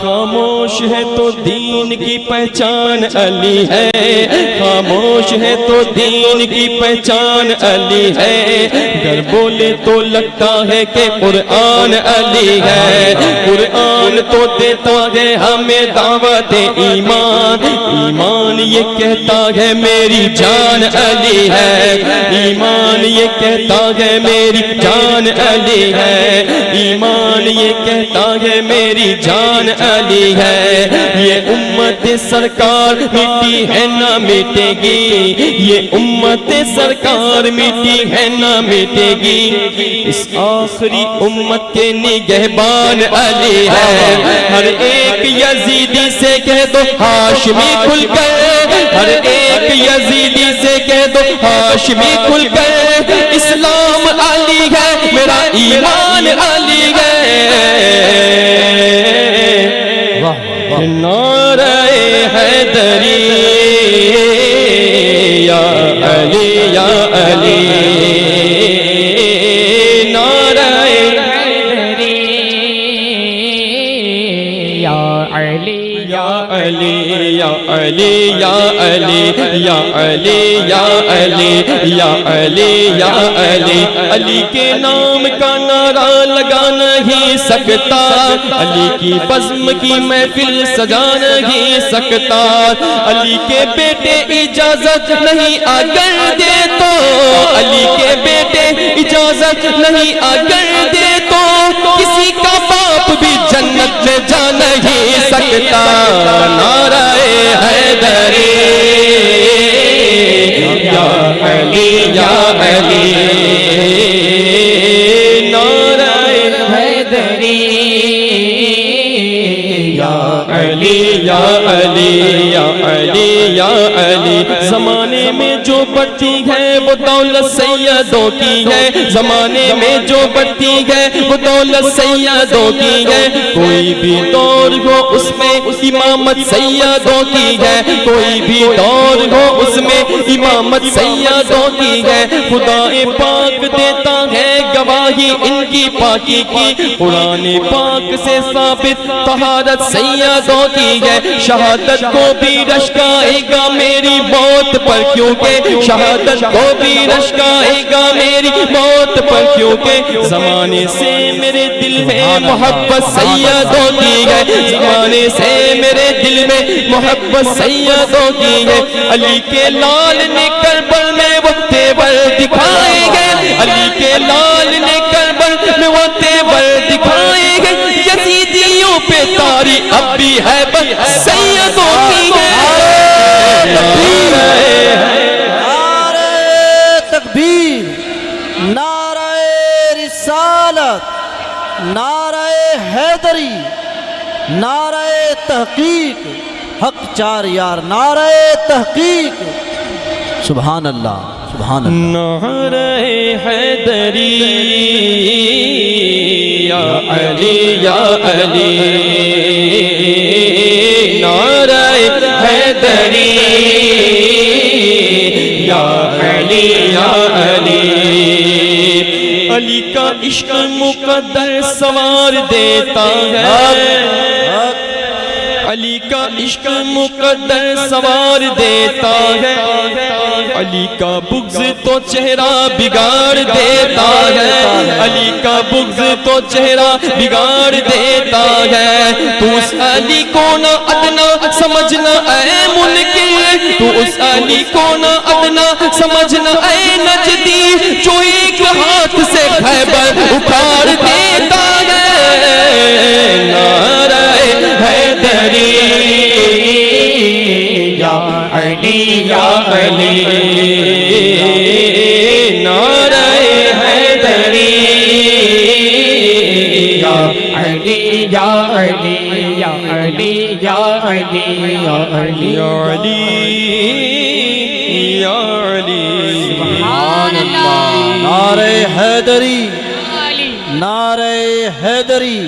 خاموش ہے تو دین کی پہچان علی ہے۔ خاموش ہے تو دین کی پہچان علی ہے۔ گر بولے تو لگتا ہے کہ قرآن علی ہے۔ قرآن تو دیتا ہے ہمیں دعوت ایمان۔ ایمان یہ کہتا ہے میری جان علی ہے۔ ایمان یہ کہتا ہے میری جان علی ہے۔ میری جان علی ہے۔ یہ امت سرکار مٹی ہے، نہ مٹے گی۔ یہ امت سرکار مٹی ہے، نہ مٹے گی۔ اس آخری امت کے نگہبان علی ہے۔ ہر ایک یزیدی سے کہہ دو ہاشمی کھل کر ہر ایک یزیدی سے کہہ دو ہاشمی کھل کر اسلام علی ہے، میرا ایمان علی ہے۔ علی، یا علی یا علی یا علی یا علی یا علی یا علی۔ علی کے نام کا نعرہ لگا نہیں سکتا۔ علی کی بزم کی محفل سجا نہیں سکتا۔ علی کے بیٹے اجازت نہیں اگر دے تو علی کے بیٹے اجازت نہیں اگر دے تو کسی کا باپ بھی جنت میں جا نہیں سکتا نعرہ حیدری۔ یا علی یا علی۔ نعرہ حیدری۔ یا علی یا علی۔ زمانے میں جو بڑھتی ہے وہ دولت سیدوں کی ہے۔ زمانے میں جو بڑھتی ہے وہ دولت سیدوں کی ہے۔ کوئی بھی دور ہو اس میں امامت سیدوں کی ہے۔ کوئی بھی دور ہو اس میں امامت سیدوں کی ہے۔ خدا پاک دیتا ہے گواہی ان کی پاکی کی۔ قرآن پاک سے ثابت طہارت سیدوں کی ہے۔ شہادت کو بھی رشکائے گا میری موت پر کیونکہ شہادت کو بھی رشکائے گا میری موت پر کیونکہ زمانے سے میرے دل میں محبت سیدوں کی ہے۔ زمانے سے میرے دل میں محبت سیدوں کی ہے۔ علی کے لال نے کربل میں وہ تیور دکھائے لال نے کربل میں وہ تیور دکھائے گے یزیدیوں پہ تاری اب بھی ہے، بس سیدوں کی ہے۔ نعرہ تکبیر، نعرہ رسالت، نعرہ حیدری، نعرہ تحقیق۔ حق چار یار، نعرہ تحقیق۔ سبحان اللہ۔ سبحان اللہ۔ نعرہ حیدری یا علی یا علی۔ نعرہ حیدری یا علی یا علی۔ علی کا عشق مقدر سوار دیتا ہے۔ علی کا عشق مقدر سوار دیتا ہے۔ علی کا بغض تو چہرہ بگاڑ دیتا ہے۔ علی کا بغض تو چہرہ بگاڑ دیتا ہے۔ تو اس علی کو نہ ادنا سمجھنا اے منکر تو اس علی کو نہ ادنا سمجھنا اے نجدی۔ جو ایک ہاتھ سے خیبر اکھاڑ دیتا نعرہ حیدری یا علی یا علی یا علی یا علی یا علی یا علی یا علی۔ سبحان اللہ۔ نعرہ حیدری نعرہ حیدری۔